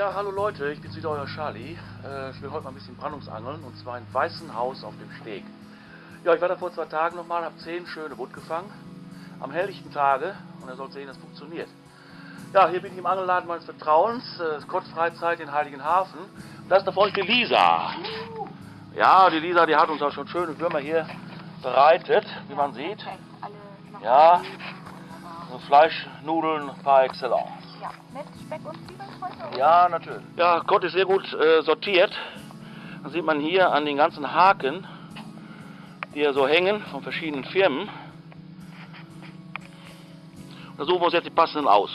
Ja, hallo Leute, ich bin's wieder euer Charlie. Äh, ich will heute mal ein bisschen Brandungsangeln und zwar in Weißenhaus auf dem Steg. Ja, ich war da vor zwei Tagen nochmal, habe zehn schöne Butt gefangen. Am helllichten Tage und ihr sollt sehen, das funktioniert. Ja, hier bin ich im Angelladen meines Vertrauens, äh, Skottfreizeit in Heiligenhafen. Und das ist da vorne die Lisa. Ja, die Lisa, die hat uns auch schon schöne Würmer hier bereitet, wie man sieht. Ja, so Fleischnudeln par excellence. Ja, mit Speck und Zwiebeln heute? Ja, natürlich. Ja, Gott ist sehr gut äh, sortiert. Das sieht man hier an den ganzen Haken, die hier so hängen von verschiedenen Firmen. Da suchen wir uns jetzt die passenden aus.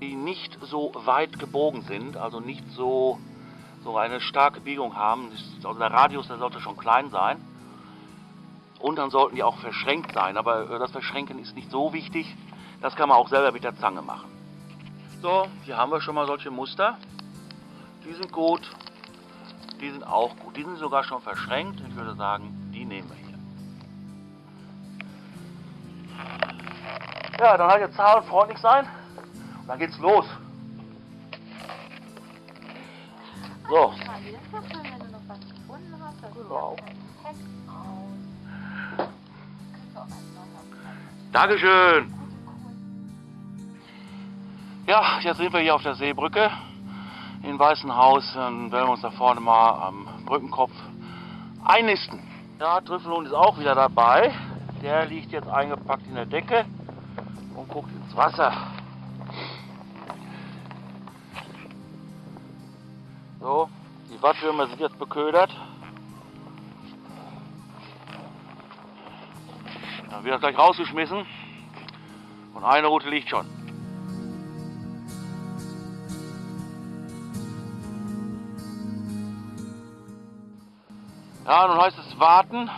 Die nicht so weit gebogen sind, also nicht so, so eine starke Biegung haben. Also der Radius, der sollte schon klein sein. Und dann sollten die auch verschränkt sein. Aber äh, das Verschränken ist nicht so wichtig. Das kann man auch selber mit der Zange machen. So, hier haben wir schon mal solche Muster. Die sind gut. Die sind auch gut. Die sind sogar schon verschränkt. Ich würde sagen, die nehmen wir hier. Ja, dann halt jetzt zahlen und freundlich sein. Und dann geht's los. So. Mal wieder Ja, jetzt sind wir hier auf der Seebrücke in Weißenhaus. Dann werden uns da vorne mal am Brückenkopf einnisten. Ja, Trüffelhund ist auch wieder dabei. Der liegt jetzt eingepackt in der Decke und guckt ins Wasser. So, die Wattwürmer sind jetzt beködert. Dann wird er gleich rausgeschmissen. Und eine Route liegt schon. Ja, nun heißt es warten.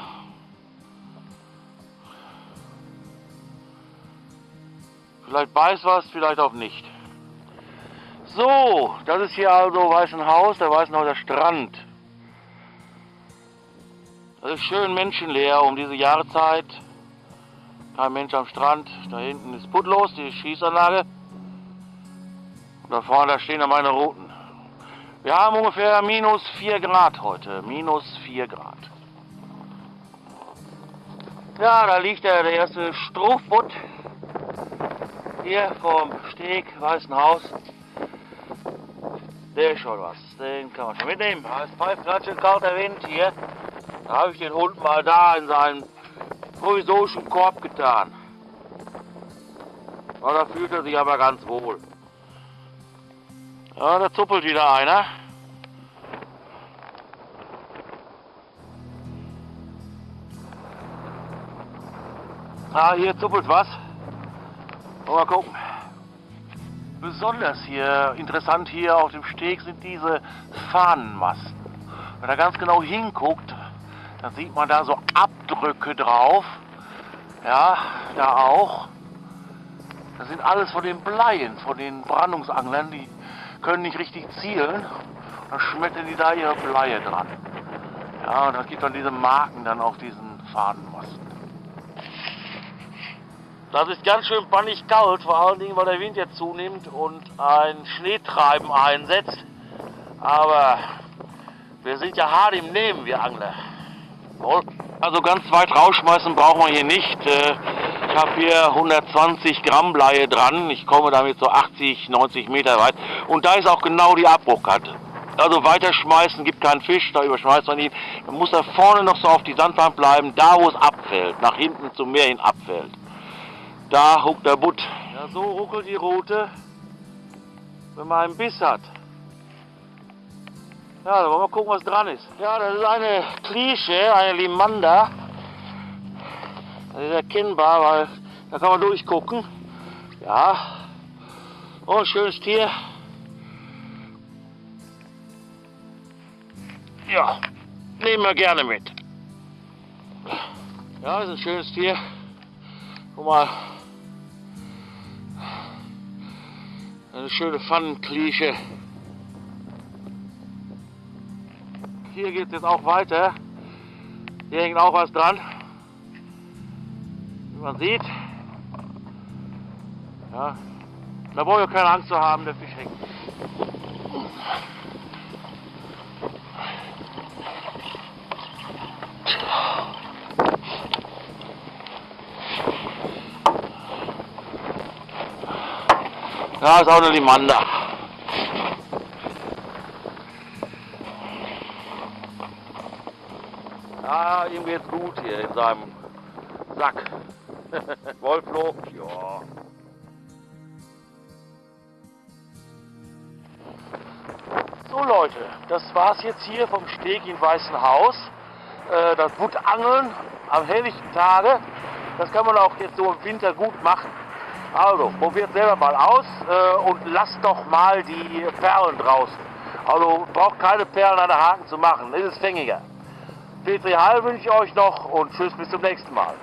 Vielleicht beißt was, vielleicht auch nicht. So, das ist hier also Weißenhaus, der Weißenhauser Strand. Das ist schön menschenleer um diese Jahreszeit. Kein Mensch am Strand. Da hinten ist Putlos, die Schießanlage. Und da vorne, da stehen dann meine Routen. Wir haben ungefähr minus 4 Grad heute. Minus 4 Grad. Ja, da liegt der, der erste Strohbutt. Hier vom Steg, Weißen Haus. Der ist schon was. Den kann man schon mitnehmen. Da ist schön kalter Wind hier. Da habe ich den Hund mal da in seinen provisorischen Korb getan. Da fühlt er sich aber ganz wohl. Ja, da zuppelt wieder einer. Ah, hier zuppelt was. Mal gucken. Besonders hier interessant hier auf dem Steg sind diese Fahnenmasten. Wenn er ganz genau hinguckt, dann sieht man da so Abdrücke drauf. Ja, da auch. Das sind alles von den Bleien, von den Brandungsanglern, die können nicht richtig zielen. Dann schmettern die da ihre Bleie dran. Ja, und das gibt dann diese Marken dann auf diesen Fahnenmasten. Das ist ganz schön bannig kalt, vor allen Dingen, weil der Wind jetzt zunimmt und ein Schneetreiben einsetzt. Aber wir sind ja hart im Nehmen, wir Angler. Wohl. Also ganz weit rausschmeißen brauchen wir hier nicht. Ich habe hier 120 Gramm Bleie dran. Ich komme damit so 80, 90 Meter weit. Und da ist auch genau die Abbruchkante. Also weiterschmeißen gibt keinen Fisch, da überschmeißt man ihn. Man muss da vorne noch so auf die Sandbank bleiben, da wo es abfällt, nach hinten zum Meer hin abfällt. Da huckt der Butt. Ja, so ruckelt die Route, wenn man einen Biss hat. Ja, dann wollen wir gucken, was dran ist. Ja, das ist eine Klische, eine Limanda. Das ist erkennbar, weil da kann man durchgucken. Ja. Oh, schönes Tier. Ja, nehmen wir gerne mit. Ja, ist ein schönes Tier. Guck mal. Eine schöne Pfannenklische. Hier geht es jetzt auch weiter. Hier hängt auch was dran. Wie man sieht. Ja. Da braucht ihr keine Angst zu haben, der Fisch hängt. Ja, ist auch eine Limanda. Ja, ihm geht's gut hier in seinem Sack. Wolflo, ja. So Leute, das war's jetzt hier vom Steg in Weißenhaus. Äh, das Wuttangeln am helllichten Tage, das kann man auch jetzt so im Winter gut machen. Also, probiert selber mal aus äh, und lasst doch mal die Perlen draußen. Also, braucht keine Perlen an der Haken zu machen, das ist fängiger. Petri Heil wünsche ich euch noch und tschüss bis zum nächsten Mal.